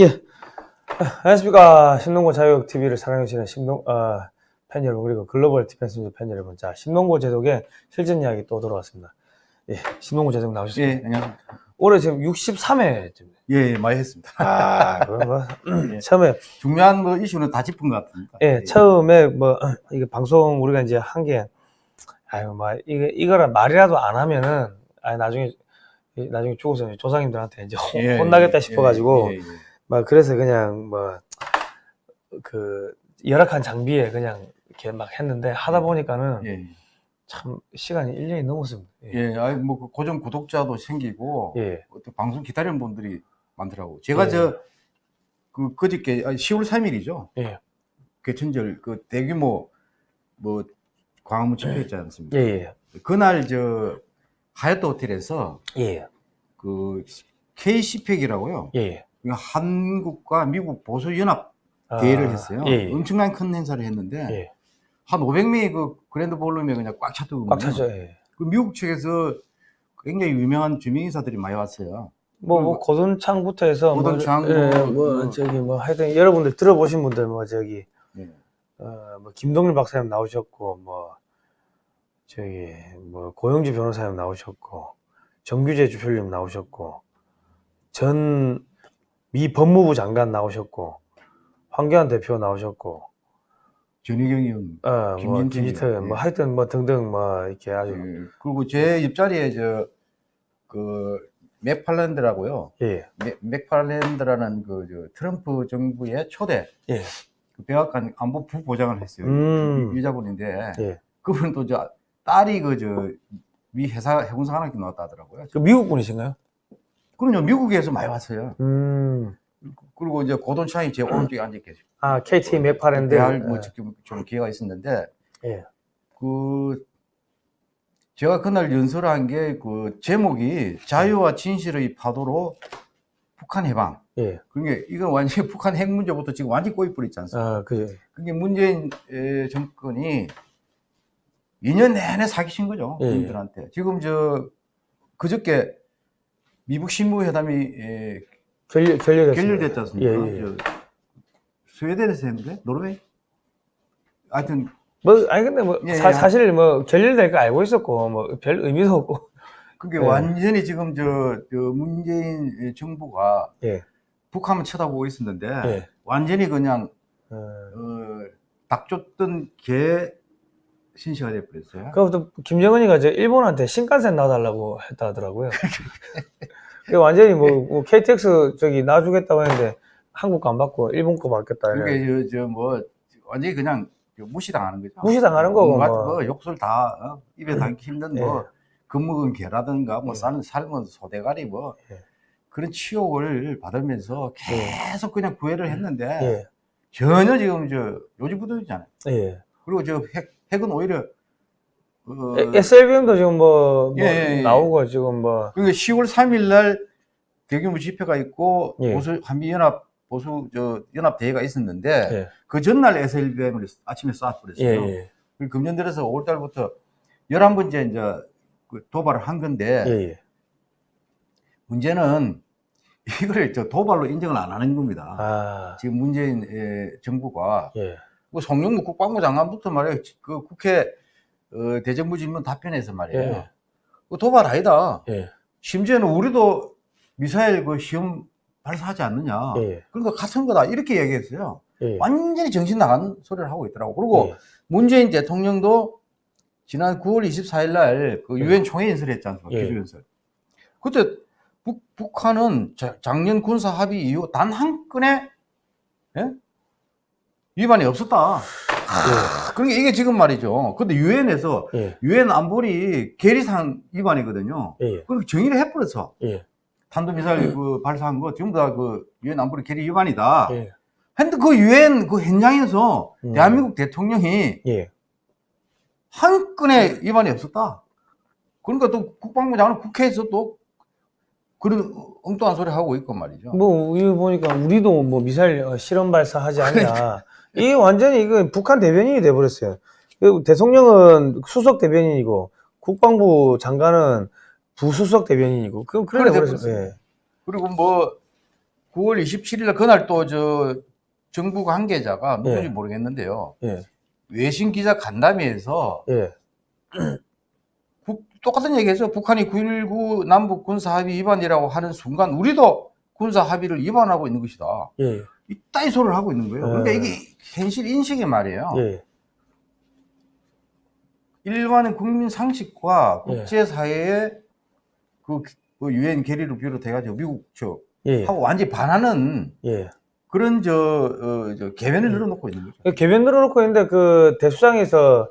예. 아, 안녕하십니까. 신농고 자유TV를 사랑해주시는 신농, 어, 팬 여러분, 그리고 글로벌 디펜스 팬 여러분. 자, 신농고 제독의 실전 이야기 또 돌아왔습니다. 예, 신농고 제독 나오셨습니다. 예, 안녕하십니까. 올해 지금 63회쯤. 예, 예, 많이 했습니다. 아, 그거 뭐, 예. 처음에, 중요한 뭐 이슈는 다 짚은 것 같습니다. 예, 처음에 뭐, 이게 방송 우리가 이제 한 게, 아유, 뭐, 이게, 이거라 말이라도 안 하면은, 아 나중에, 이- 나중에 죽어서 조상님들한테 이제 혼- 예, 혼나겠다 예, 싶어가지고, 예, 예, 예. 막 그래서 그냥 뭐 그 열악한 장비에 그냥 이렇게 막 했는데 하다 보니까는 예, 참 시간이 1년이 넘었습니다. 예. 예, 아이 뭐그 고정 구독자도 생기고 예. 방송 기다리는 분들이 많더라고. 제가 예. 저그 그저께 아니, 10월 3일이죠. 예. 개천절 그 대규모 뭐 광화문 집회 있지 않습니까? 예. 예. 그날 저 하얏트 호텔에서 예. 그 KC팩이라고요. 예. 한국과 미국 보수 연합 아, 대회를 했어요. 예. 예. 엄청난 큰 행사를 했는데 예. 한 500명이 그 그랜드 볼룸에 그냥 꽉 찼더군요. 꽉 차죠. 예. 그 미국 측에서 굉장히 유명한 주민 인사들이 많이 왔어요. 뭐, 뭐 고든창부터 해서 고든창, 뭐, 예, 뭐, 뭐 뭐. 저기 뭐 하여튼 여러분들 들어보신 분들 뭐 저기 네. 어, 뭐 김동일 박사님 나오셨고 뭐 저기 뭐 고영주 변호사님 나오셨고 정규재 주필님 나오셨고 전 미 법무부 장관 나오셨고 황교안 대표 나오셨고 전희경 의원. 어, 뭐 김진태 의원, 뭐 예. 하여튼 뭐 등등 뭐 이렇게 아주 예. 그리고 제 옆자리에 저그 맥팔랜드라고요. 예 맥- 맥팔랜드라는 그 저 트럼프 정부의 초대 예. 그 백악관 안보 부보장을 했어요. 음. 이- 여자분인데 예. 그분도 저 딸이 그 저미 회사 해군사 관학교 나왔다 하더라고요. 그 미국 분이신가요? 그럼요 미국에서 많이 왔어요. 음. 그리고 이제 고돈창이 제 오른쪽에 앉아 계시고 아 KT 맥파랜드 대할 뭐 예. 지금 좀 기회가 있었는데 예. 그 제가 그날 연설한 게 그 제목이 자유와 진실의 파도로 북한 해방. 예. 그게 이건 완전히 북한 핵 문제부터 지금 완전히 꼬이뿌리지 않습니까? 아, 그 그게 문재인 에, 정권이 2년 내내 사기친 거죠. 예, 예. 국민들한테. 지금 저 그저께 미국 신무회담이 에, 결렬. 결렬됐지 않습니까? 예, 예. 저 스웨덴에서 했는데 노르웨이? 하여튼 뭐 아니 근데 뭐 예, 사, 예. 사실 뭐 결렬될 거 알고 있었고 뭐 별 의미도 없고 그게 예. 완전히 지금 저, 저 문재인 정부가 예. 북한만 쳐다보고 있었는데 예. 완전히 그냥 어, 어, 닭 쫓던 개 신시가 돼버렸어요. 그것도 김정은이가 저 일본한테 신칸센 놔달라고 했다 하더라고요. 그 완전히 뭐, 뭐 KTX 저기 놔주겠다고 했는데 한국 거 안 받고 일본 거 받겠다. 그게 저뭐 완전히 그냥 무시당하는 거죠. 무시당하는 거고, 뭐. 뭐 욕설 다 어? 입에 담기 힘든 뭐 예. 겁먹은 개라든가 뭐 예. 삶은 소대가리 뭐 예. 그런 치욕을 받으면서 계속 그냥 구애를 했는데 예. 전혀 지금 저 요지부동이잖아요. 예. 그리고 저 핵, 핵은 오히려 어, SLBM도 지금 뭐, 뭐 예, 예, 예. 나오고 지금 뭐 그러니까 10월 3일 날 대규모 집회가 있고 예. 보수 한미연합 보수 저 연합 대회가 있었는데 예. 그 전날 SLBM을 아침에 쏴버렸어요. 그리고 금년 들어서 5월 달부터 11번째 이제 그 도발을 한 건데. 문제는 이거를 저 도발로 인정을 안 하는 겁니다. 아. 지금 문재인 예, 정부가 예. 뭐 송영무 국방부 장관부터 말이에요. 그 국회 어, 대정부 질문 답변에서 말이에요. 예. 그 도발 아니다. 예. 심지어는 우리도 미사일 그 시험 발사하지 않느냐. 예. 그러니까 같은 거다. 이렇게 얘기했어요. 예. 완전히 정신 나간 소리를 하고 있더라고. 그리고 예. 문재인 대통령도 지난 9월 24일 날그 예. 유엔 총회 연설을 했지 않습니까? 예. 기조 연설. 그때 북, 북한은 자- 작년 군사 합의 이후 단 한 건의 예? 위반이 없었다. 그러니까 이게 지금 말이죠. 근데 유엔에서 예. 유엔 안보리 계리상 위반이거든요. 예. 예. 그렇게 정의를 해버렸어. 예. 탄도미사일 그 발사한 거 전부 다 그 유엔 안보리 계리 위반이다. 예. 근데 그 유엔 그 현장에서 음. 대한민국 대통령이 예. 한 건의 위반이 없었다. 그러니까 또 국방부 장관 국회에서 또 그런 엉뚱한 소리 하고 있고 말이죠. 뭐, 이거 보니까 우리도 뭐 미사일 어, 실험 발사하지 않냐. 이게 완전히 이거 북한 대변인이 돼버렸어요. 그리고 대통령은 수석 대변인이고, 국방부 장관은 부수석 대변인이고, 그럼 그래. 돼버렸어요. 예. 그리고 뭐 9월 27일 날 그날 또 저 정부 관계자가 누군지 예. 모르겠는데요. 예, 외신 기자 간담회에서 예, 북- 똑같은 얘기해서 북한이 9.19 남북 군사 합의 위반이라고 하는 순간 우리도 군사 합의를 위반하고 있는 것이다. 예, 이따위 소리를 하고 있는 거예요. 그러니까 예. 이게 현실 인식이 말이에요. 예, 일반의 국민 상식과 예. 국제사회의 그 유엔 결의를 비롯해가지고 미국 저 예, 하고 완전히 반하는 예. 그런 저, 어, 저 개변을 늘어놓고 있는 거죠. 그 개변 늘어놓고 있는데 그 대수장에서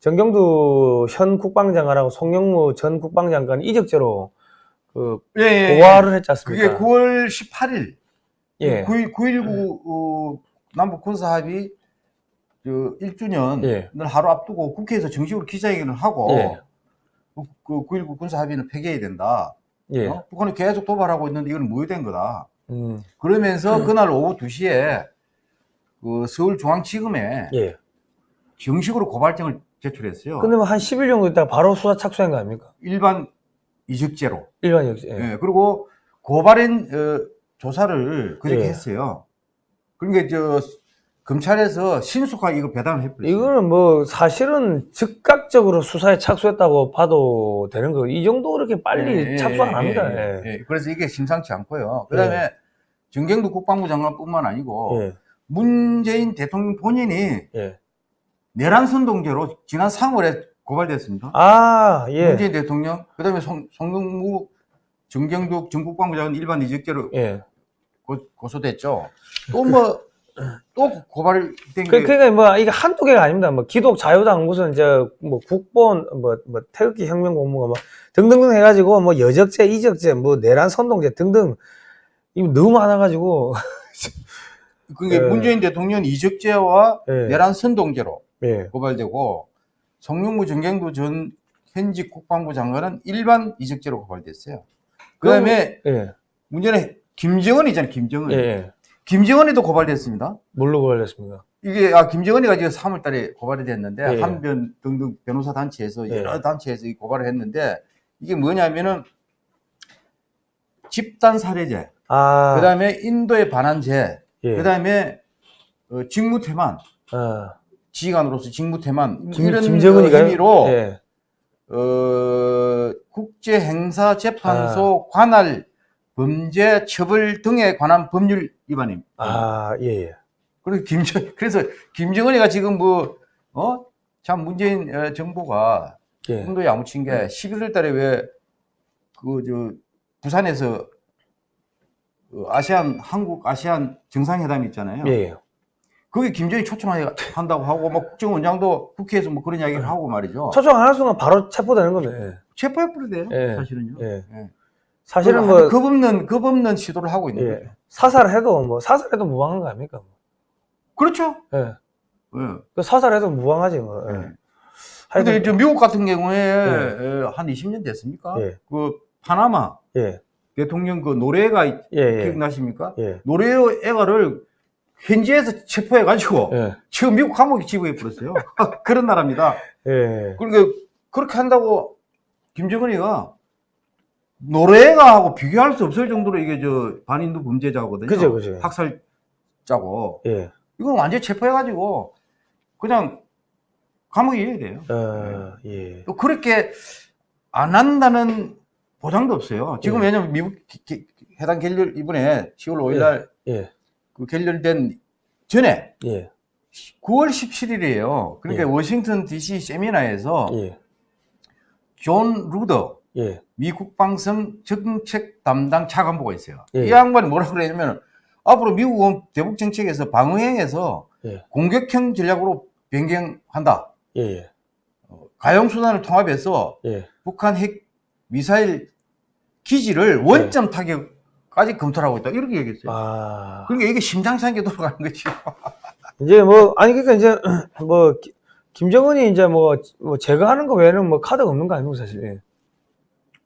정경두 현 국방장관하고 송영무 전 국방장관 이적죄로 그 예. 고발을 했지 그게 않습니까? 9월 18일 예, 9.19 어, 남북 군사 합의 저 1주년을 예. 하루 앞두고 국회에서 정식으로 기자회견을 하고 예. 그 9.19 군사 합의는 폐기해야 된다. 예, 어? 북한이 계속 도발하고 있는데 이건 무효된 거다. 음, 그러면서 그날 오후 2시에 그 서울중앙지검에 예. 정식으로 고발장을 제출했어요. 뭐한 10일 정도 있다가 바로 수사 착수한 거 아닙니까? 일반 이적죄로. 일반 역시. 예. 예, 그리고 고발인 어, 조사를 그렇게 예. 했어요. 그러니까 저 검찰에서 신속하게 이거 배당을 해버렸어요. 이거는 뭐 사실은 즉각적으로 수사에 착수했다고 봐도 되는 거. 이 정도 그렇게 빨리 예, 예, 착수 안 예, 합니다. 예, 예. 예. 그래서 이게 심상치 않고요. 그 다음에 정경두 국방부 장관뿐만 아니고 예, 문재인 대통령 본인이 예. 내란 선동죄로 지난 3월에 고발됐습니다. 아, 예, 문재인 대통령, 그 다음에 송, 송영무, 정경두 전 국방부 장관 일반 이적죄로 예. 고, 고소됐죠. 또 뭐 또 고발된 그, 게 그러니까 뭐 이게 한두 개가 아닙니다. 뭐 기독 자유당 무슨 저뭐 국본 뭐, 뭐 태극기 혁명 공무가 뭐 등등등 해가지고 뭐 여적죄, 이적죄, 뭐 내란 선동죄 등등 이거 너무 많아가지고 그게 예. 문재인 대통령 이적죄와 예. 내란 선동죄로 예, 고발되고 송영무 정경두 전 현직 국방부 장관은 일반 이적죄로 고발됐어요. 그다음에 예, 문제는 김정은이잖아요. 김정은. 예, 예. 김정은이도 고발됐습니다. 뭘로 고발됐습니까? 이게 아 김정은이가 지금 3월달에 고발이 됐는데 예. 한변 등등 변호사 단체에서 예. 여러 단체에서 이 고발을 했는데 이게 뭐냐면은 집단 살해죄, 아, 그다음에 인도에 반환죄, 예. 그다음에 어, 직무태만, 아, 지휘관으로서 직무태만 김, 이런 김정은이가요? 의미로 예. 어, 국제행사재판소 관할 범죄 처벌 등에 관한 법률 위반입니다. 아, 예, 예. 그리고 김정 그래서 김정은이가 지금 뭐 어? 참 문재인 어, 정부가 예. hum도 야무친 게 11월 달에 왜 그 저 부산에서 그 아시안 한국 아시안 정상회담 있잖아요. 예, 예. 거기 김정이 초청한다고 하고 뭐 국정원장도 국회에서 뭐 그런 이야기를 하고 말이죠. 초청 안할 순간 바로 체포되는 건데. 체포해버려야 돼요. 예. 사실은요. 예. 예. 사실은 뭐뭐 겁없는 겁없는 시도를 하고 있는 예. 거죠. 사살해도 뭐 사살해도 무방한 거 아닙니까? 그렇죠. 예. 예. 그 사살해도 무방하지 뭐. 예. 예. 근데 저 미국 같은 경우에 에, 한 20년 됐습니까? 예. 그 파나마 예. 대통령 그 노래가 예, 예. 기억나십니까? 예. 노래 애가를 현지에서 체포해가지고 예. 지금 미국 감옥에 지부해 버렸어요. 그런 나라입니다. 예. 그러니까 그렇게 한다고 김정은이가 노래가하고 비교할 수 없을 정도로 이게 저 반인도 범죄자거든요. 그죠, 그죠. 학살자고 예. 이건 완전 히 체포해가지고 그냥 감옥에 있어야 돼요. 어, 예. 또 그렇게 안 한다는 보장도 없어요. 지금 예. 왜냐면 미국 기- 기- 회담 결렬 이번에 10월 5일날 예. 그 결렬된 전에 예. 9월 17일이에요. 그러니까 예. 워싱턴 DC 세미나에서 예. 존 루더 예. 미 국방성 정책 담당 차관보가 있어요. 예. 이 양반이 뭐라 그러냐면 앞으로 미국은 대북 정책에서 방어형에서 예. 공격형 전략으로 변경한다. 예. 예. 가용 수단을 통합해서 예. 북한 핵 미사일 기지를 원점 타격까지 검토를 하고 있다. 이렇게 얘기했어요. 아. 그러니까 이게 않게 돌아가는 거지. 이제 뭐 아니 그러니까 이제 뭐 기- 김정은이 이제 뭐, 뭐 제거하는 거 외에는 뭐 카드가 없는 거 아닙니까 사실.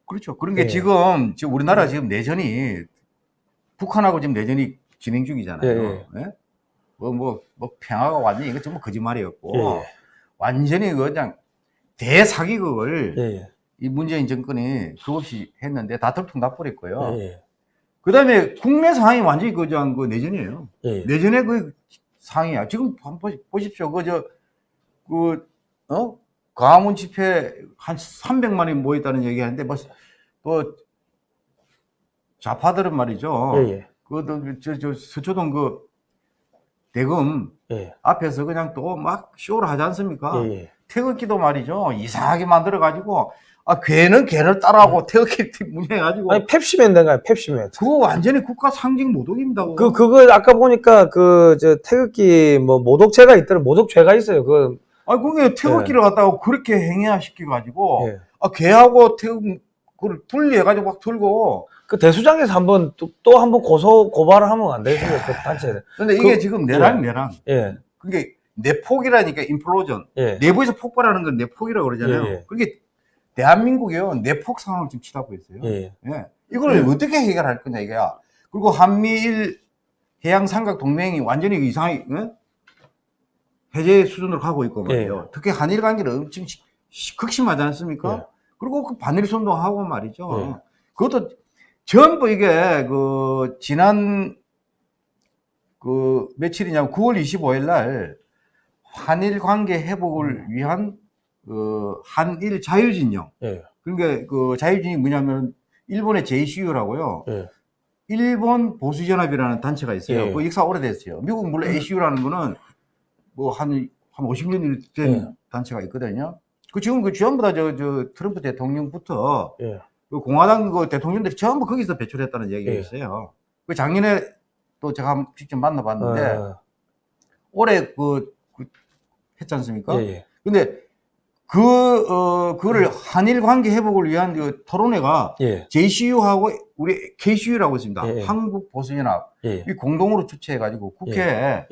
예. 그렇죠. 그런 게 예. 지금, 지금 우리나라 지금 내전이 북한하고 지금 내전이 진행 중이잖아요. 예, 예? 뭐, 뭐, 뭐, 평화가 완전히 이거 전부 거짓말이었고, 예, 예. 완전히 그냥 대사기극을 예. 예. 이 문재인 정권이 수없이 했는데 다 들통나버렸고요. 예. 예. 그다음에 국내 상황이 완전히 그저 그 내전이에요. 예. 내전의 그 상황이야. 지금 한번 보십시오. 그 저 그 어? 광화문 집회 한 300만이 모였다는 얘기하는데 뭐또 좌파들은 말이죠. 예, 예. 그저 저 서초동 그 대금 예. 앞에서 그냥 또 막 쇼를 하지 않습니까? 예, 예. 태극기도 말이죠. 이상하게 만들어 가지고 아 걔는 걔를 따라하고 태극기 문해 가지고 아니 펩시맨 된가요? 펩시맨. 그거 완전히 국가 상징 모독입니다. 그거. 그 그거 아까 보니까 그 저 태극기 뭐 모독죄가 있더라. 모독죄가 있어요. 그 아 그게 태극기를 갖다가 그렇게 행위화 시켜 가지고 예. 아 걔하고 태극 그걸 분리해 가지고 막 들고 그 대수장에서 한번 또 한번 고소 고발을 하면 안 되겠습니까? 그 단체. 근데 이게 그- 지금 내랑 내랑 예. 그게 내폭이라니까 인플로전 예. 내부에서 폭발하는 건 내폭이라고 그러잖아요. 예, 예. 그게 대한민국이요 내폭 상황을 지금 치닫고 있어요. 예. 예. 이걸 어떻게 해결할 거냐 이거야. 그리고 한미일 해양 삼각 동맹이 완전히 이상하게 예? 해제 수준으로 가고 있고 말이에요. 예. 특히 한일 관계는 엄청 시- 시- 극심하지 않습니까? 예. 그리고 그 반일 선동하고 말이죠. 예. 그것도 전부 이게 그 지난 그 며칠이냐면 9월 25일 날 한일 관계 회복을 위한 그 한일 자유진영 예. 그러니까 그 자유진이 뭐냐면 일본의 JCU라고요. 예. 일본 보수연합이라는 단체가 있어요. 예. 그 역사 오래됐어요. 미국 물론 ACU라는 거는 뭐한 한 50년이 된 예. 단체가 있거든요. 그 지금 그 전부 다 저 저 트럼프 대통령부터 예. 그 공화당 그 대통령들이 전부 거기서 배출했다는 얘기가 예. 있어요. 그 작년에 또 제가 한번 직접 만나봤는데 아, 올해 그, 그 했지 않습니까? 예. 예. 근데 그, 어, 그거를 한일 관계 회복을 위한 그 토론회가 예. JCU하고 우리 KCU라고 있습니다. 예, 예. 한국 보수연합. 예. 이 공동으로 주최해가지고 국회에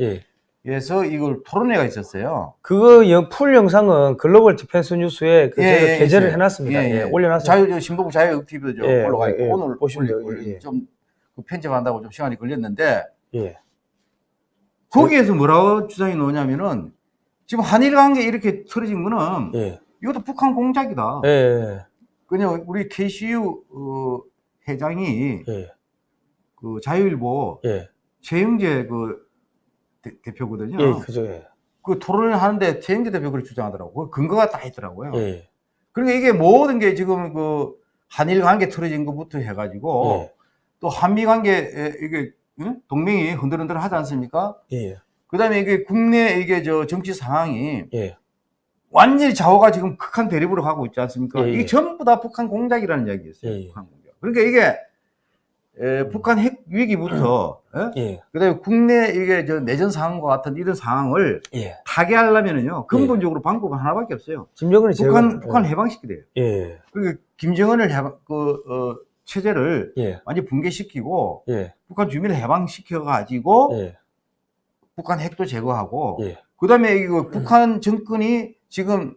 서 예. 이걸 토론회가 있었어요. 그거 영- 풀 영상은 글로벌 디펜스 뉴스에 그 예, 제가 예, 게재를 예. 해놨습니다. 예, 예, 예. 올려놨어요. 자유, 저 신보부 자유TV도 저 예, 올라가 있고. 오늘 보시면 예. 좀그 편집한다고 좀 시간이 걸렸는데 예. 거기에서 뭐라고 주장이 나오냐면은 지금 한일 관계 이렇게 틀어진 거는 예. 이것도 북한 공작이다. 그냥 우리 KCU 어, 회장이 예. 그 자유일보 예. 최영재 그 대, 표거든요 예. 그죠. 예. 그 토론을 하는데 최영재 대표 그걸 주장하더라고요. 그 근거가 다 있더라고요. 예. 그러니까 이게 모든 게 지금 그 한일 관계 틀어진 것부터 해가지고 예. 또 한미 관계 이게 응? 동맹이 흔들흔들 하지 않습니까? 예. 그다음에 이게 국내 이게 저 정치 상황이 예. 완전히 좌우가 지금 극한 대립으로 가고 있지 않습니까? 예, 예. 이게 전부 다 북한 공작이라는 이야기였어요. 예, 예. 북한 공작. 그러니까 이게 에, 북한 핵 위기부터 예? 예. 그다음에 국내 이게 저 내전 상황과 같은 이런 상황을 예. 타개하려면은요 근본적으로 방법은 하나밖에 없어요. 김정은이 제가 북한 북한 해방시키돼요 예. 그리고 김정은을 해방 그 어, 체제를 예. 완전 히 붕괴시키고 예. 북한 주민을 해방시켜 가지고 예. 북한 핵도 제거하고 예. 그다음에 이거 북한 정권이 지금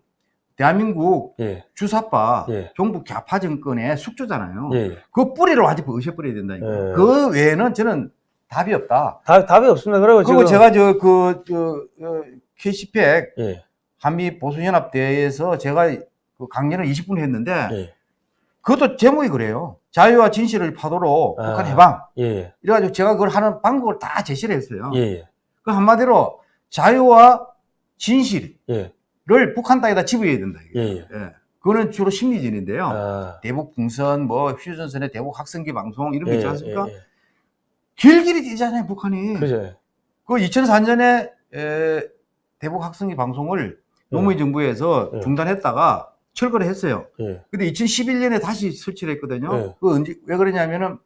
대한민국 예. 주사파 예. 종북 좌파 정권의 숙주잖아요. 예. 그 뿌리를 히 없애버려야 된다니까. 예. 그 외에는 저는 답이 없다. 답, 답이 없습니다. 그리고 그리고 제가 저그저 K시팩 예. 한미 보수연합 대회에서 제가 그 강연을 20분 했는데 예. 그것도 제목이 그래요. 자유와 진실을 파도로 아. 북한 해방. 예. 이래가지고 제가 그걸 하는 방법을 다 제시를 했어요. 예. 그 한마디로 자유와 진실 을 예. 북한 땅에다 집어야 된다. 예. 예. 예. 그거는 주로 심리전인데요. 아. 대북 풍선, 뭐 휴전선의 대북 학생기 방송 이런 거 있지 않습니까? 예. 예. 길길이 뛰잖아요, 북한이. 그죠. 그 2004년에 대북 학생기 방송을 노무현 정부에서 예. 중단했다가 철거를 했어요. 예. 근데 2011년에 다시 설치를 했거든요. 예. 그 언제 왜 그러냐면은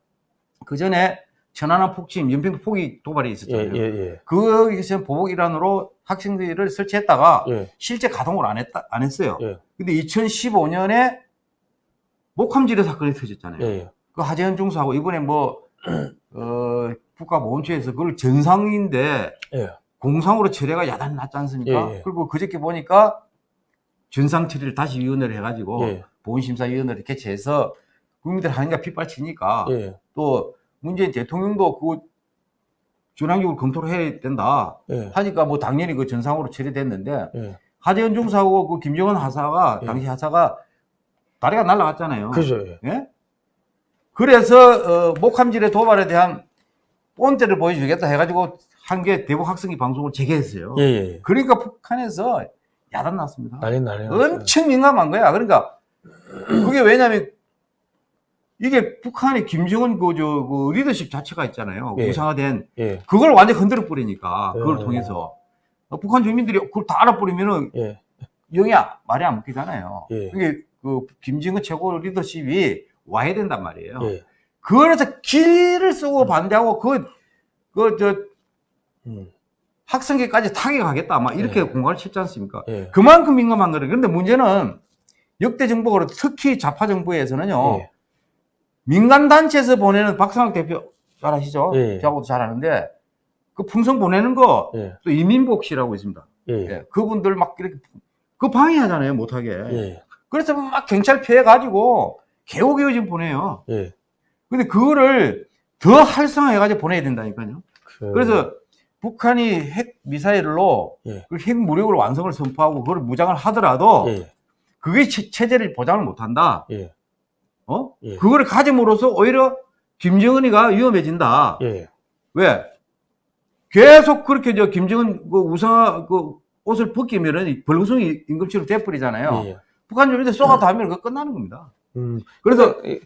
그 전에 천안함 폭침, 연평도 포기 도발이 예. 있었잖아요. 예. 예. 거기서 보복 일환으로 학생들을 설치했다가 예. 실제 가동을 안 했다 안 했어요. 예. 근데 2015년에 목함지뢰 사건이 터졌잖아요. 예. 그 하재현 중사하고 이번에 뭐 어, 국가보훈처에서 그걸 정상인데 예. 공상으로 처리가 야단 났지 않습니까? 예, 예. 그리고 그저께 보니까 전상 처리를 다시 위원회를 해가지고 예. 보훈심사위원회를 개최해서 국민들 하는가 빗발치니까 예. 또 문재인 대통령도 그거 전향적으로 검토를 해야 된다 예. 하니까 뭐 당연히 그 전상으로 처리됐는데 예. 하재현 중사하고 그 김정은 하사가 예. 당시 하사가 다리가 날라갔잖아요. 그죠. 예. 예? 그래서 어, 목함질의 도발에 대한 본때를 보여주겠다 해가지고 한 게 대북 학생이 방송을 재개했어요. 예, 예. 그러니까 북한에서 야단 났습니다. 난리 난리. 엄청 민감한 거야. 그러니까 그게 왜냐면 이게 북한의 김정은 그, 저, 그 리더십 자체가 있잖아요. 예. 우상화된 예, 그걸 완전 흔들어 버리니까 그걸 예. 통해서 어, 북한 주민들이 그걸 다 알아버리면은 예, 영이 아- 말이 안 먹히잖아요. 예. 그게 그 김정은 최고 리더십이 와야 된단 말이에요. 예. 그래서 길을 쓰고 반대하고 그, 그, 저, 음, 학생회까지 타격하겠다. 막 이렇게 예. 공갈을 쳤지 않습니까? 예. 그만큼 민감한 거예요. 그런데 문제는 역대 정부가 특히 좌파 정부에서는요, 예. 민간단체에서 보내는 박상학 대표 잘 아시죠? 예. 저하고도 잘 아는데, 그 풍선 보내는 거, 예. 또 이민복 씨라고 있습니다. 예. 예. 그분들 막 이렇게, 그 방해하잖아요, 못하게. 예. 그래서 막 경찰 피해가지고 개우개우 지금 보내요. 예. 근데 그거를 더 활성화해가지고 보내야 된다니까요. 그- 그래서 북한이 핵 미사일로 예. 그핵 무력으로 완성을 선포하고 그걸 무장을 하더라도 예. 그게 체- 체제를 보장을 못한다. 예. 어? 예. 그거를 가짐으로써 오히려 김정은이가 위험해진다. 예. 왜? 계속 그렇게 저 김정은 그 우상화 그 옷을 벗기면은 벌금성이 임금치로 돼버리잖아요. 예. 북한 주민들 쏘가다 하면 그거 끝나는 겁니다. 음. 그래서 예.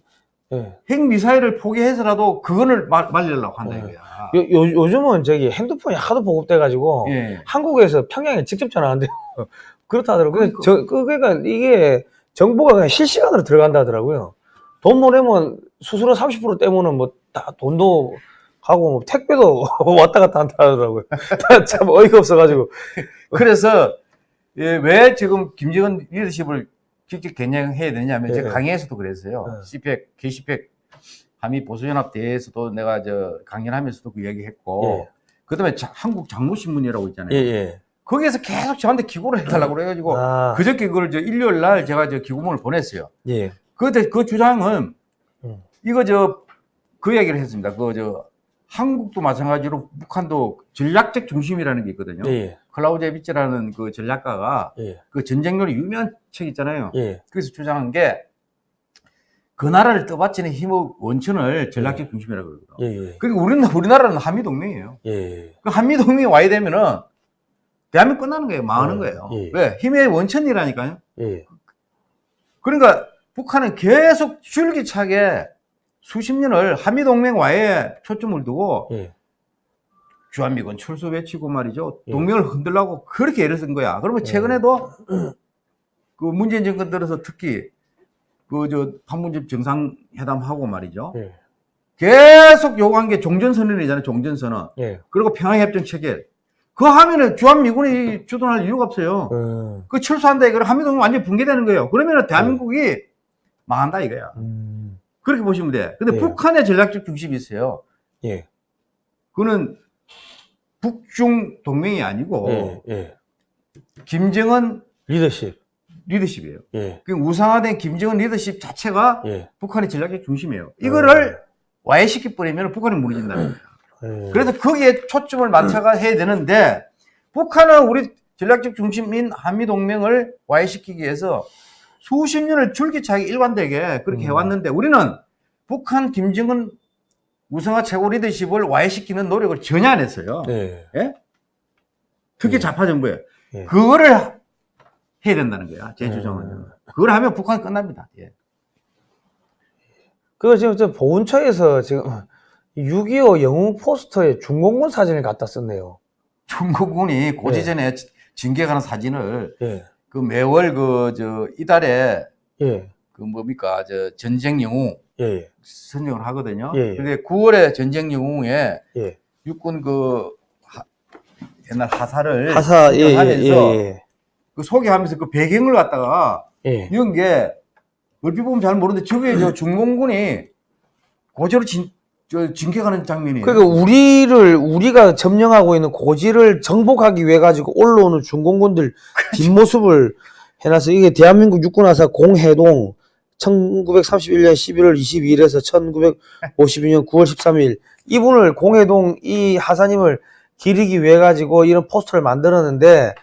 예. 핵 미사일을 포기해서라도 그거를 말, 말리려고 한다 예. 이거야. 요, 요, 요 즘은 저기 핸드폰이 하도 보급돼가지고 예. 한국에서 평양에 직접 전화하는데요. 그렇다 하더라고요. 그러니까. 저, 그, 그러니까 이게 정보가 그냥 실시간으로 들어간다 하더라고요. 돈 보내면 수수료 30% 떼면은 뭐 다 돈도 가고 뭐 택배도 왔다 갔다 한다 하더라고요. 참 어이가 없어가지고. 그래서 예, 왜 지금 김정은 리더십을 직접 겨냥해야 되냐면 예, 제가 예. 강의에서도 그랬어요. 예. CPEC, K-CPEC 한미 보수연합 대회에서도 내가 저 강연하면서도 그 얘기했고 예. 그다음에 자- 한국 장로신문이라고 있잖아요. 예, 예. 거기에서 계속 저한테 기고를 해달라고 그래가지고 아, 그저께 그걸 저 일요일 날 제가 저 기고문을 보냈어요. 예. 그때 그 주장은 음. 이거 저 그 얘기를 했습니다. 그 저 한국도 마찬가지로 북한도 전략적 중심이라는 게 있거든요. 예, 클라우제비치라는 그 전략가가 예. 그 전쟁률이 유명한 책 있잖아요. 예. 그래서 주장한 게 그 나라를 떠받치는 힘의 원천을 전략적 중심이라고 그러거든요. 예, 예. 그리고 우리는 우리나라는 한미 동맹이에요. 예. 그 한미 동맹이 와야 되면은 대한민국 끝나는 거예요. 망하는 예, 거예요. 예. 왜? 힘의 원천이라니까요. 예. 그러니까 북한은 계속 줄기차게 수십 년을 한미동맹 와에 초점을 두고 예. 주한미군 철수 외치고 말이죠. 예. 동맹을 흔들라고 그렇게 애를 쓴 거야. 그러면 예. 최근에도 그 문재인 정권 들어서 특히 그 저 판문점 정상회담하고 말이죠. 예. 계속 요구한 게 종전선언이잖아요. 종전선언. 예. 그리고 평화협정 체결. 그 하면은 주한미군이 주둔할 이유가 없어요. 음. 그 철수한다 이거 한미동맹 완전 붕괴되는 거예요. 그러면은 대한민국이 망한다 이거야. 음. 그렇게 보시면 돼. 근데 예. 북한의 전략적 중심이 있어요. 예. 그거는 북중 동맹이 아니고 예. 예. 김정은 리더십. 리더십이에요. 예. 그 우상화된 김정은 리더십 자체가 예. 북한의 전략적 중심이에요. 이거를 와해시켜 버리면 북한이 무너진다는 거예요. 예. 그래서 거기에 초점을 맞춰가 해야 되는데 북한은 우리 전략적 중심인 한미 동맹을 와해시키기 위해서 수십 년을 줄기차게 일관되게 그렇게 음. 해왔는데 우리는 북한 김정은 우상화 최고 리더십을 와해시키는 노력을 전혀 안 했어요. 예. 특히 예. 좌파 정부에 예. 그거를 해야 된다는 거야. 제 주장은. 음. 그걸 하면 북한이 끝납니다. 예. 그거 지금 저 보훈처에서 지금 6.25 영웅 포스터에 중공군 사진을 갖다 썼네요. 중국군이 고지전에 징계가는 사진을 예. 그 매월 그 저 이달에 예. 그 뭡니까 저 전쟁 영웅 예. 선정을 하거든요. 예, 예. 근데 9월에 전쟁 영웅에 예. 육군 그 하- 옛날 하사를 하사, 예, 예, 선정하면서 예, 그 소개하면서 그 배경을 갖다가 예. 이런 게 얼핏 보면 잘 모르는데 저게 저 중공군이 고저로 진, 저 징계가는 장면이에요. 그러니까 우리를, 우리가 점령하고 있는 고지를 정복하기 위해 가지고 올라오는 중공군들 뒷모습을 해놔서 이게 대한민국 육군하사 공해동 1931년 11월 22일에서 1952년 9월 13일 이분을 공해동 이 하사님을 기리기 위해 가지고 이런 포스터를 만들었는데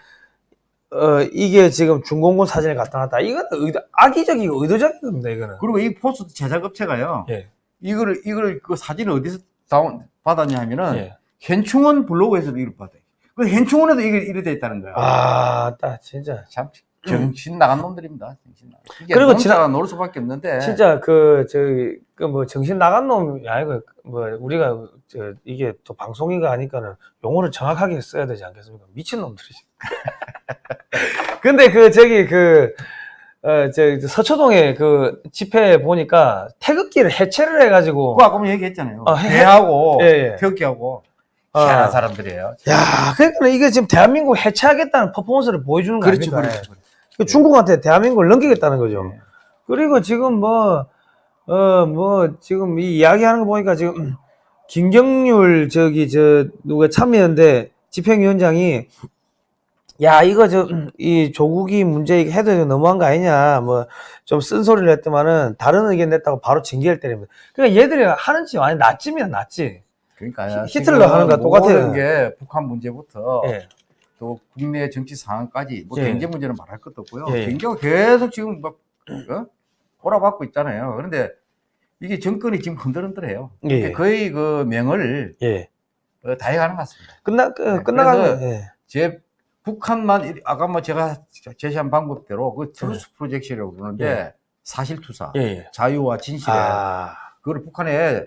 어 이게 지금 중공군 사진을 갖다 놨다 이거는 의도, 악의적이고 의도적인 겁니다 이거는 그리고 이 포스터 제작업체가요. 예. 이거를 이걸 그 사진을 어디서 다운 받았냐 하면은 예. 현충원 블로그에서도 이걸 받아요. 그 현충원에도 이게 이래 돼 있다는 거야. 아, 딱 진짜. 참 정신 나간 놈들입니다. 정신 나간. 그리고 그리고 지나- 진짜 놀랄 수밖에 없는데. 진짜 그 저기 그 뭐 정신 나간 놈이 아니고 뭐 우리가 저 이게 또 방송이가 하니까는 용어를 정확하게 써야 되지 않겠습니까? 미친 놈들이지. 근데 그 저기 그 어, 저 서초동에 그 집회 보니까 태극기를 해체를 해가지고 그거 아까 뭐 얘기했잖아요. 어, 해- 배하고 예, 예. 태극기하고 아. 희한한 사람들이에요. 야, 그러니까 이게 지금 대한민국 해체하겠다는 퍼포먼스를 보여주는 거 그렇죠? 그렇죠. 그렇죠. 그 중국한테 대한민국을 넘기겠다는 거죠. 예. 그리고 지금 뭐, 어, 뭐, 지금 이 이야기하는 거 보니까 지금 김경률 저기 저 누가 참여연대 집행위원장이 야, 이거 저, 이 조국이 문제 해도 너무한 거 아니냐, 뭐, 좀 쓴소리를 했더만은 다른 의견 냈다고 바로 징계를 때립니다. 그러니까 얘들이 하는 짓 완전 나쯤이야, 나지. 그러니까 히- 히틀러 하는 거랑 똑같아요. 모든 게 북한 문제부터 예. 또 국내 정치 상황까지 뭐 예. 경제 문제는 말할 것도 없고요. 예. 경제가 계속 지금 막 어? 꼬라박고 있잖아요. 그런데 이게 정권이 지금 흔들흔들해요. 예. 거의 그 명을 예. 어, 다 해가는 것 같습니다. 끝나, 그, 네, 그래서 예. 제 북한만 이- 아까 뭐 제가 제시한 방법대로 그 truth projection이라고 그러는데 예. 사실투사, 예, 예. 자유와 진실에 아, 그거를 북한에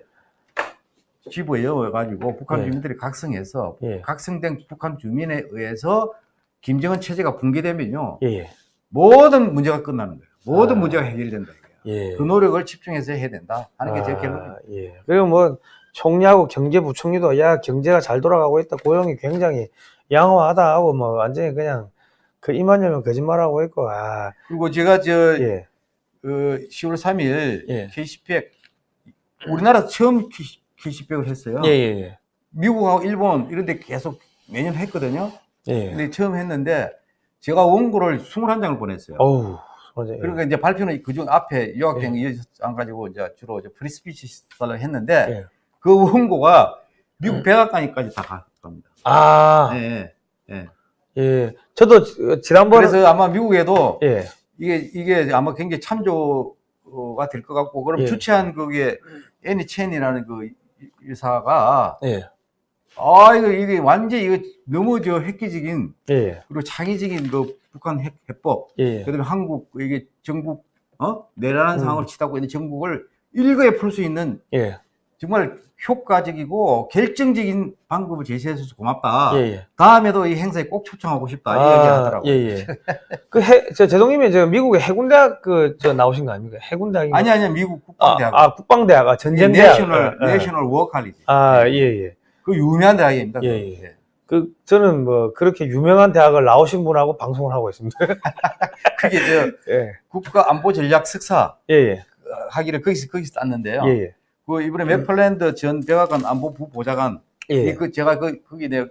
집어넣어가지고 북한 예. 주민들이 각성해서 예. 각성된 북한 주민에 의해서 김정은 체제가 붕괴되면요 예, 예. 모든 문제가 끝나는 거예요. 모든 아. 문제가 해결된다. 예. 그 노력을 집중해서 해야 된다 하는 게제 아, 결론입니다. 예. 그리고 뭐 총리하고 경제부총리도 야 경제가 잘 돌아가고 있다 고용이 굉장히 양호하다 하고 뭐 완전히 그냥 그 이만하면 거짓말하고 있고 아 그리고 제가 저 예. 그 10월 3일 예. K10백 우리나라 처음 K10백을 했어요. 예, 예, 예. 미국하고 일본 이런 데 계속 매년 했거든요. 예. 근데 처음 했는데 제가 원고를 21장을 보냈어요. 어우, 맞아. 예. 그러니까 이제 발표는 그중 앞에 유학생 이어안 가지고 이제 주로 이제 프리스피치를 했는데 예. 그 원고가 미국 백악관까지 다 갑니다. 아, 예, 예. 예. 저도 지- 지난번에 그래서 아마 미국에도 예. 이게 이게 아마 굉장히 참조가 될 것 같고 그럼 예. 주최한 그게 애니 첸이라는 그 의사가 예. 아 이거 이게 완전 히 이거 너무 저 획기적인 예. 그리고 창의적인 그 북한 핵, 해법 예. 그다음에 한국 이게 전국 어 내란한 음. 상황을 치닫고 있는 정국을 일거에 풀 수 있는 예. 정말 효과적이고 결정적인 방법을 제시해줘서 고맙다. 예. 예. 다음에도 이 행사에 꼭 초청하고 싶다. 이 얘기 하더라고요. 예, 예. 그 해, 저 제동님이 저 미국의 해군대학 그 저 나오신 거 아닙니까? 해군대학이 아니 아니 미국 아, 국방대학. 아, 국방대학, 아, 전쟁대학. 내셔널 예, 예. 내셔널 워 칼리지. 아, 예, 예. 그 유명한 대학입니다. 예, 그거. 예. 그, 저는 뭐, 그렇게 유명한 대학을 나오신 분하고 방송을 하고 있습니다. 그게 저 예, 국가 안보 전략 석사 예, 예. 하기를 거기서 거기서 땄는데요. 예, 예. 그 이번에 맥플랜드 전 백악관 안보부 보좌관 예. 그 제가 그 거기 내가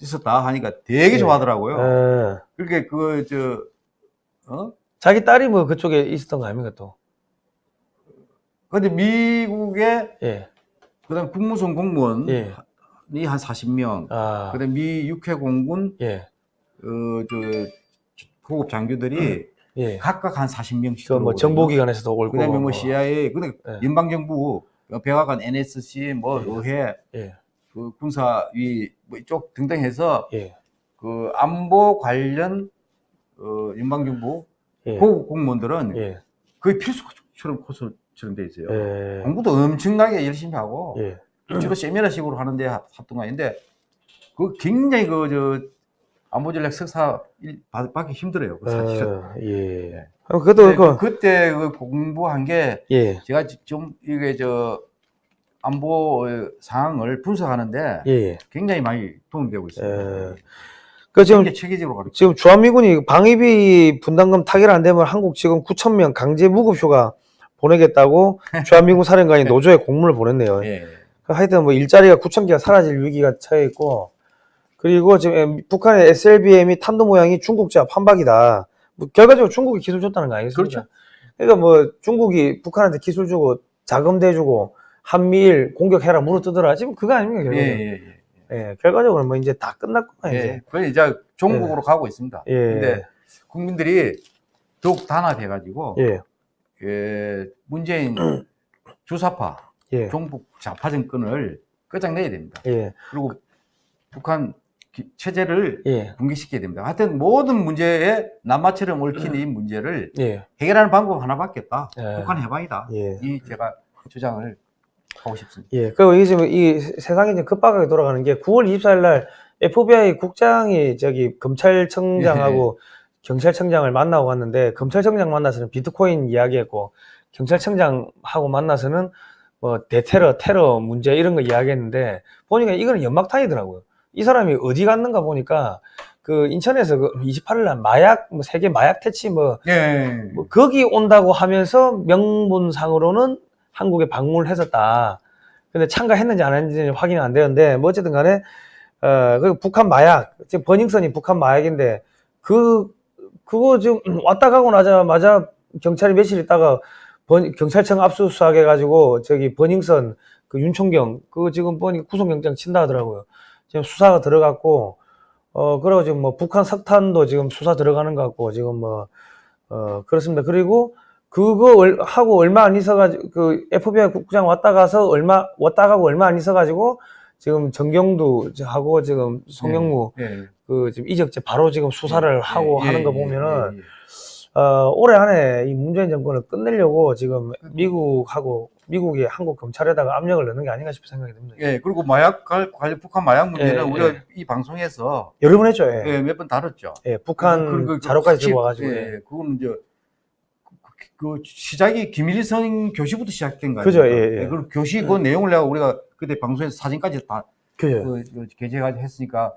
있었다 하니까 되게 예. 좋아하더라고요. 어, 그렇게 그 저 어? 자기 딸이 뭐 그쪽에 있었던 거 아닙니까, 또? 근데 미국의 예, 그다음 국무성 공무원이 예. 한 40명, 아, 그다음 미 육해 공군 예, 어저 고급 장교들이 예. 각각 한 40명씩 그뭐 정보기관에서도 올고. 그다음에 뭐 뭐, CIA 그다음 예. 연방정부 백악관 NSC 뭐 예. 의회 예, 그 군사위 뭐 이쪽 등등 해서 예, 그 안보 관련 어 연방정부 예. 고급 공무원들은 예, 거의 필수처럼 코스처럼 돼 있어요. 예. 공부도 엄청나게 열심히 하고 예, 주로 세미나식으로 하는데 합동가인데 그 굉장히 그 저 안보 전략 석사 받- 받기 힘들어요. 그 사실은. 어, 예. 어, 그래도 근데 그, 그, 그때 그 공부한 게 예, 제가 좀 이게 저 안보 상황을 분석하는데 예, 예. 굉장히 많이 도움이 되고 있습니다. 예. 그 지금. 지금 주한미군이 방위비 분담금 타결 안 되면 한국 지금 9천 명 강제 무급휴가 보내겠다고 주한미군 사령관이 노조에 공문을 보냈네요. 예. 그 하여튼 뭐 일자리가 9천 개가 사라질 위기가 처해 있고 그리고 지금 북한의 SLBM이 탄도 모양이 중국 제압 한박이다. 뭐 결과적으로 중국이 기술 줬다는 거 아니겠습니까? 그렇죠. 그러니까 뭐 중국이 북한한테 기술 주고 자금 대주고 한미일 공격해라 물어뜯어라 지금 그거 아닙니까 예, 결과적으로? 예, 예. 예, 결과적으로 뭐 이제 다 끝났구나 예. 이제. 그래 이제 종국으로 가고 있습니다. 예. 근데 국민들이 더욱 단합해가지고 예. 예, 문재인 주사파, 예. 종북 좌파 정권을 끝장내야 됩니다. 예. 그리고 북한 기- 체제를 예. 붕괴시켜야 됩니다. 하여튼 모든 문제에 남마처럼 얽힌 이 문제를 예. 해결하는 방법 하나밖에 없다. 예. 북한 해방이다. 예. 이 제가 주장을 하고 싶습니다. 예. 그리고 이게 지금 이 세상이 이제 급박하게 돌아가는 게 9월 24일 날 FBI 국장이 저기 검찰청장하고 경찰청장을 만나고 갔는데 검찰청장 만나서는 비트코인 이야기했고 경찰청장하고 만나서는 뭐 대테러, 테러 문제 이런 거 이야기했는데 보니까 이거는 연막탄이더라고요. 이 사람이 어디 갔는가 보니까 그 인천에서 그 28일 날 마약 뭐 세계 마약 퇴치 뭐 예. 뭐 거기 온다고 하면서 명분상으로는 한국에 방문을 했었다. 근데 참가했는지 안 했는지 확인은 안 되는데 뭐 어쨌든 간에 어, 그 북한 마약, 지금 버닝썬이 북한 마약인데 그 그거 지금 왔다 가고 나자마자 경찰이 며칠 있다가 번- 경찰청 압수수색 해가지고 저기 버닝썬 그 윤총경 그거 지금 보니까 구속영장 친다 하더라고요. 지금 수사가 들어갔고 어 그리고 지금 뭐 북한 석탄도 지금 수사 들어가는 것 같고 지금 뭐 어, 그렇습니다. 그리고 그거 얼- 하고 얼마 안 있어가지고, 그 FBI 국장 왔다 가서 얼마, 왔다 가고 얼마 안 있어가지고, 지금 정경두 하고 지금 송영무 예. 그 지금 이적재 바로 지금 수사를 하고 예, 하는 거 예, 보면은, 예, 예. 어, 올해 안에 이 문재인 정권을 끝내려고 지금 미국하고, 미국이 한국 검찰에다가 압력을 넣는 게 아닌가 싶은 생각이 듭니다. 예, 그리고 마약 관- 관련 북한 마약 문제는 예, 우리가 예. 이 방송에서 여러 번 했죠, 예. 예, 몇 번 다뤘죠. 예, 북한 그- 그- 그 자료까지 들고 와가지고. 예, 예. 그거는 이제 그, 그 시작이 김일성 교시부터 시작된 거예요. 그죠, 예, 예. 그리고 교시 그 내용을 내가 우리가 그때 방송에서 사진까지 다 그죠. 그, 그 게재까지 했으니까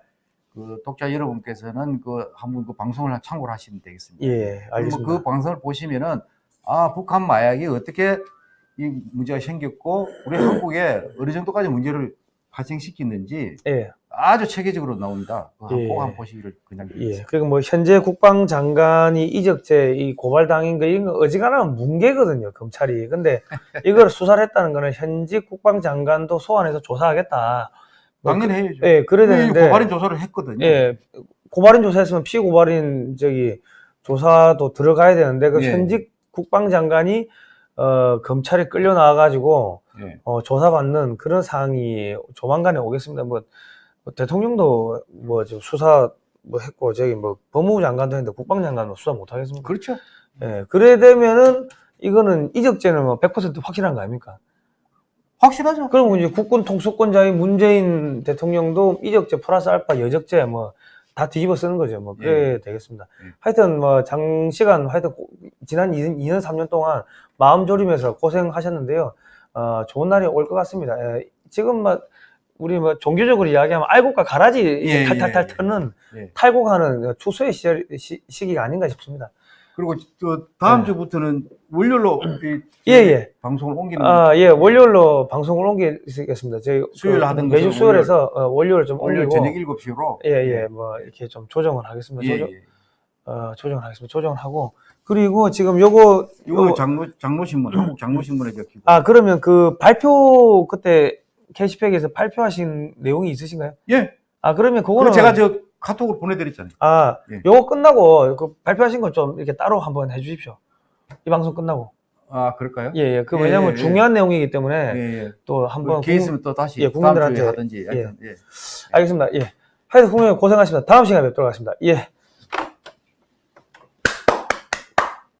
그 독자 여러분께서는 그 한번 그 방송을 참고를 하시면 되겠습니다. 예, 그러면 알겠습니다. 그 방송을 보시면은 아 북한 마약이 어떻게 이 문제가 생겼고 우리 한국에 어느 정도까지 문제를 발생시키는지 예. 아주 체계적으로 나옵니다. 그거 예. 꼭 한번 보시기를 그냥 예. 그리고 뭐 현재 국방장관이 이적재 이 고발당인 거 이런 거 어지간하면 뭉개거든요 검찰이. 근데 이걸 수사를 했다는 거는 현직 국방장관도 소환해서 조사하겠다. 뭐 당연히 해야죠. 그, 예, 그래야 되는데. 고발인 조사를 했거든요. 예, 고발인 조사했으면 피고발인 저기 조사도 들어가야 되는데 그 예. 현직 국방장관이 어 검찰에 끌려 나와가지고 예. 어, 조사받는 그런 사항이 조만간에 오겠습니다. 뭐, 뭐 대통령도 뭐 수사 뭐 했고 저기 뭐 법무부 장관도 했는데 국방장관은 수사 못 하겠습니까? 그렇죠. 예, 그래 되면은 이거는 이적죄는 뭐 100% 확실한 거 아닙니까? 확실하죠. 그럼 이제 국군 통수권자인 문재인 대통령도 이적죄 플러스 알파 여적죄 뭐 다 뒤집어 쓰는 거죠. 뭐 그래야 되겠습니다. 예. 하여튼 뭐 장시간 하여튼 고- 지난 2년, 2년 3년 동안 마음 졸이면서 고생하셨는데요. 어, 좋은 날이 올 것 같습니다. 예, 지금 뭐 우리 뭐 종교적으로 이야기하면 알곡과 가라지 이제 예, 탈탈탈 예, 예. 터는 예. 탈곡하는 추수의 시절, 시, 시기가 아닌가 싶습니다. 그리고 또 다음 예. 주부터는 월요일로 이 예, 예. 방송을 옮기는 아, 예, 월요일로 방송을 옮기겠습니다. 저희 수요일 그 하던 매주 수요일에서 어, 월요일 좀 월요일 저녁 7시로 예, 예, 뭐 이렇게 좀 조정을 하겠습니다. 예, 조정, 예. 어, 조정을 하겠습니다. 조정을 하고 그리고 지금 요거 이거 요- 장로 장로 신문 한국 장로 신문에 적히고 아 그러면 그 발표 그때 게시팩에서 발표하신 내용이 있으신가요? 예. 아 그러면 그거 그거는 제가 저 카톡으로 보내드렸잖아요. 아 예. 요거 끝나고 그 발표하신 거좀 이렇게 따로 한번 해주십시오. 이 방송 끝나고 아 그럴까요? 예, 예. 그 예, 왜냐면 예, 중요한 내용이기 때문에 예, 예. 또 한번 기회 있으면 또 다시 예, 국민들한테- 하든지. 하여튼, 예. 알겠습니다. 예. 하여튼 국민 고생하셨습니다. 다음 시간에 뵙도록 하겠습니다. 예.